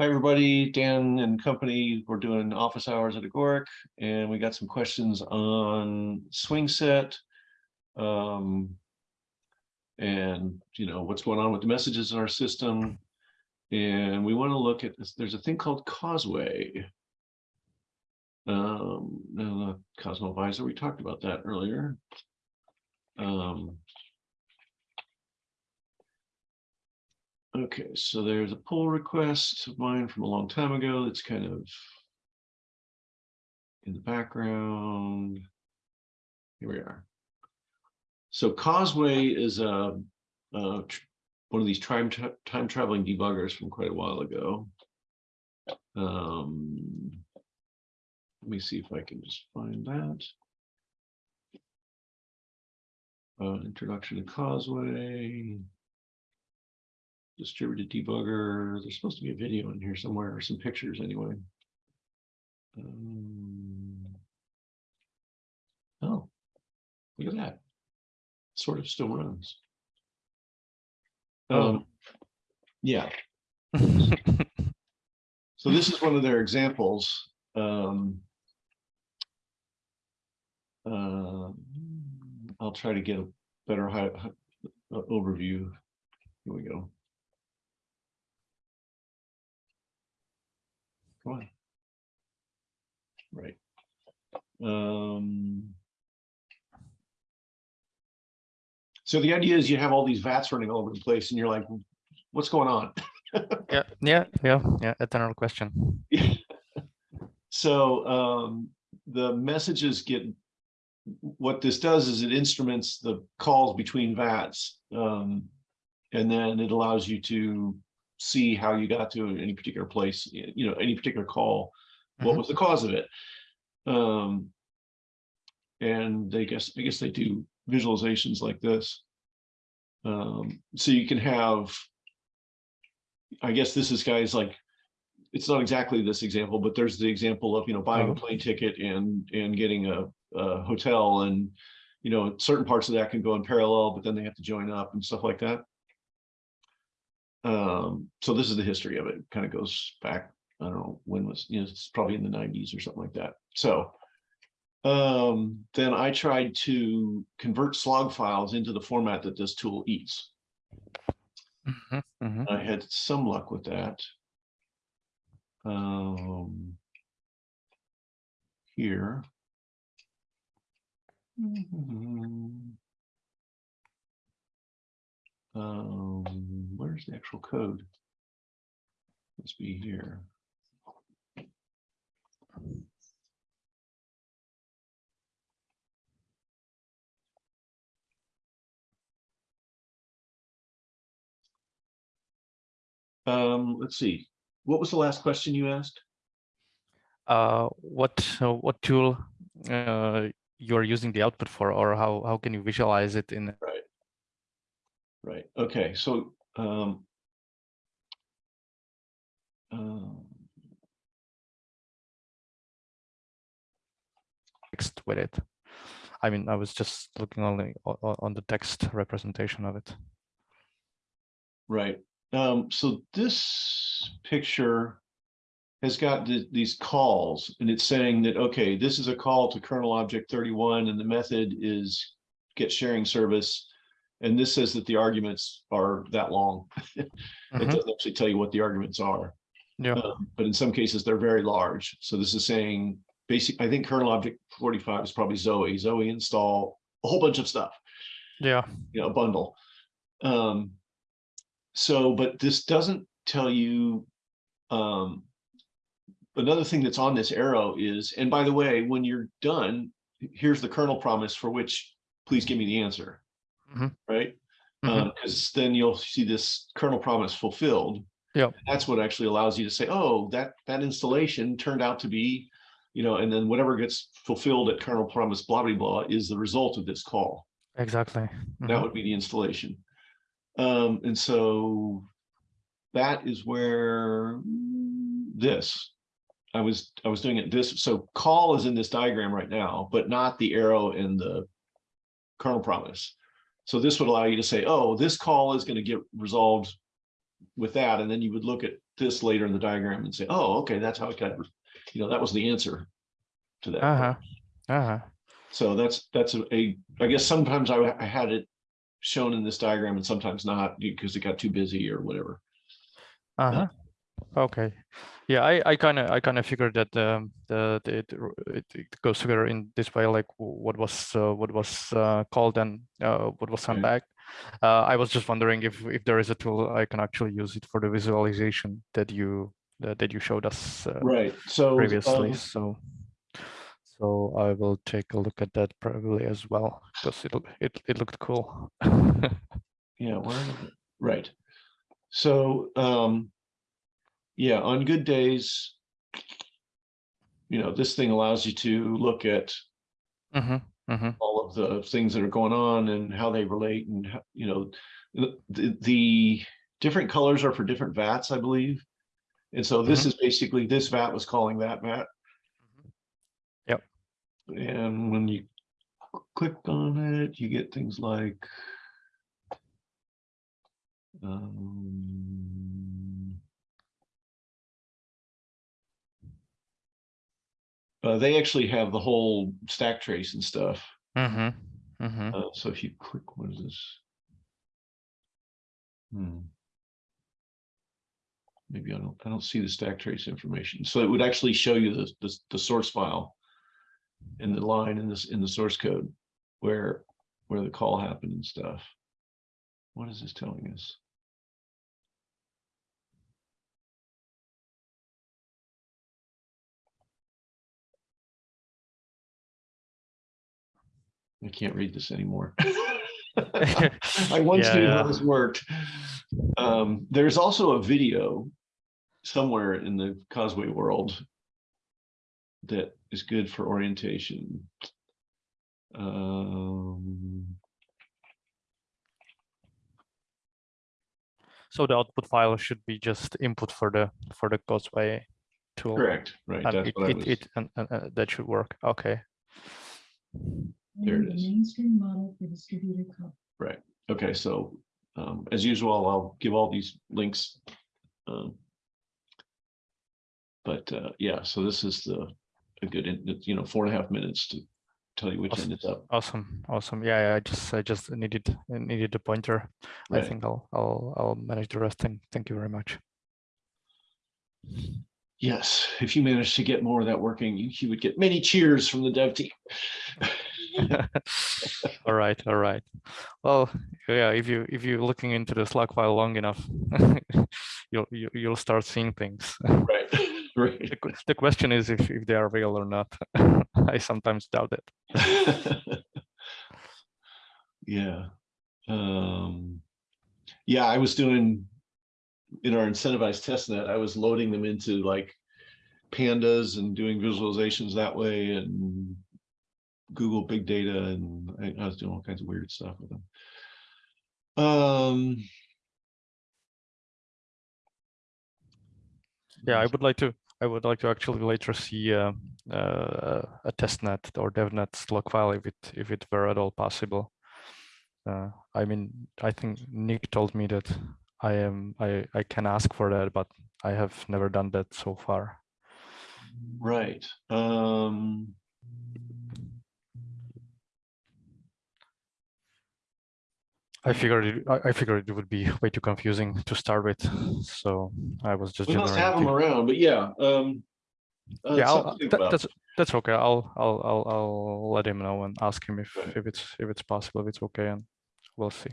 Hi, everybody. Dan and company, we're doing office hours at Agoric, and we got some questions on SwingSet. Um, and, you know, what's going on with the messages in our system. And we want to look at this. There's a thing called Causeway. Um, Cosmovisor. We talked about that earlier. Um, Okay, so there's a pull request of mine from a long time ago that's kind of in the background. Here we are. So Causeway is a, a one of these time tra- time traveling debuggers from quite a while ago. Um, let me see if I can just find that. Uh, introduction to Causeway distributed debugger. There's supposed to be a video in here somewhere or some pictures anyway. Um, oh, look at that. Sort of still runs. Um, yeah, so this is one of their examples. Um, uh, I'll try to get a better high, hi- uh, overview. Here we go. On. Right. Um. So the idea is you have all these vats running all over the place and you're like, what's going on? Yeah, yeah, yeah, yeah. Eternal question. So um, the messages get, what this does is it instruments the calls between VATs. um, And then it allows you to see how you got to any particular place, you know, any particular call, what Mhm. was the cause of it? Um, And they guess, I guess they do visualizations like this. Um, So you can have, I guess this is guys like, it's not exactly this example, but there's the example of, you know, buying a Oh. plane ticket and, and getting a, a hotel and, you know, certain parts of that can go in parallel, but then they have to join up and stuff like that. Um, so this is the history of it, kind of goes back, I don't know, when was, you know, it's probably in the nineties or something like that, so. Um, then I tried to convert slog files into the format that this tool eats. Mhm, mhm. I had some luck with that. Um. Here. Um, where's the actual code? Must be here. Um, let's see. What was the last question you asked? Uh, what uh, what tool uh, you're using the output for, or how how can you visualize it in? Right. Right, okay, so, um. um, text with it. I mean, I was just looking only on the text representation of it. Right, um, so this picture. Has got th- these calls and it's saying that, okay, this is a call to kernel object thirty-one and the method is get sharing service. And this says that the arguments are that long. It Mhm, doesn't actually tell you what the arguments are. Yeah, Um, But in some cases, they're very large. So this is saying, basic, I think kernel object forty-five is probably Zoe, Zoe install, a whole bunch of stuff yeah, you know, a bundle. Um, so, but this doesn't tell you, um, another thing that's on this arrow is, and by the way, when you're done, here's the kernel promise for which, please give me the answer. Mhm. Right? Because then you'll see this kernel promise fulfilled. Yep. That's what actually allows you to say, oh, that, that installation turned out to be, you know, and then whatever gets fulfilled at kernel promise blah, blah, blah is the result of this call exactly. that Mhm, would be the installation. Um, and so that is where this, I was, I was doing it this, so call is in this diagram right now, but not the arrow in the kernel promise. So this would allow you to say, oh, this call is gonna get resolved with that, and then you would look at this later in the diagram and say, oh, okay, that's how it got, you know, that was the answer to that. Uh-huh. Uh-huh. So that's, that's a, a- I guess sometimes I, I had it shown in this diagram and sometimes not because it got too busy or whatever. Uh-huh. Okay. Yeah, I, I kind of I kind of figured that um, the, the it, it it goes together in this way, like what was uh, what was uh, called and uh, what was sent back. Uh, I was just wondering if if there is a tool I can actually use it for the visualization that you that, that you showed us uh, Right, so. previously. um, So so I will take a look at that probably as well because it it it looked cool. Yeah, where, is it? right. So, um, yeah, on good days, you know, this thing allows you to look at hmm hmm all of the things that are going on and how they relate and, how- you know, the, the, different colors are for different vats, I believe. And so this is basically, this vat was calling that vat. Yep. And when you click on it, you get things like um, uh, they actually have the whole stack trace and stuff. hmm hmm Uh, so if you click, what is this? Hmm. Maybe I don't, I don't see the stack trace information. So it would actually show you the, the, the source file. In the line in this, in the source code, where, where the call happened and stuff. What is this telling us? I can't read this anymore. I once Yeah, knew yeah. how this worked. Um, there's also a video somewhere in the Causeway world that is good for orientation. Um, So the output file should be just input for the for the Causeway tool. correct, right, And that's it, what it, was, it and, and, uh, that should work. Okay. There it the is. Mainstream model for distributed cloud. right, okay, so, um, as usual, I'll give all these links. Um. But, uh, yeah, so this is the, a good, in- you know, four and a half minutes to tell you which end Awesome. it's up. Awesome. Awesome. Yeah, yeah, I just I just needed needed the pointer. I Right. think I'll I'll I'll manage the rest. Thank thank you very much. Yes, if you manage to get more of that working, you, you would get many cheers from the dev team. all right, all right. Well, yeah, if you if you're looking into the slog file long enough, you'll you, you'll start seeing things. Right, right. The, the question is if if they are real or not. I sometimes doubt it. Yeah. Um, yeah, I was doing, in our incentivized test net, I was loading them into like pandas and doing visualizations that way and Google Big Data and I, I was doing all kinds of weird stuff with them. Um, Yeah, I would like to. I would like to actually later see uh, uh, a testnet or devnet log file if it if it were at all possible. Uh, I mean, I think Nick told me that I am I I can ask for that, but I have never done that so far. right. Um, I figured it, I, figured it would be way too confusing to start with, so I was just we must have them around, but yeah, um. uh, yeah, something I'll, to think that- that's that's okay. I'll I'll I'll I'll let him know and ask him if if it's if it's possible, if it's okay, and we'll see.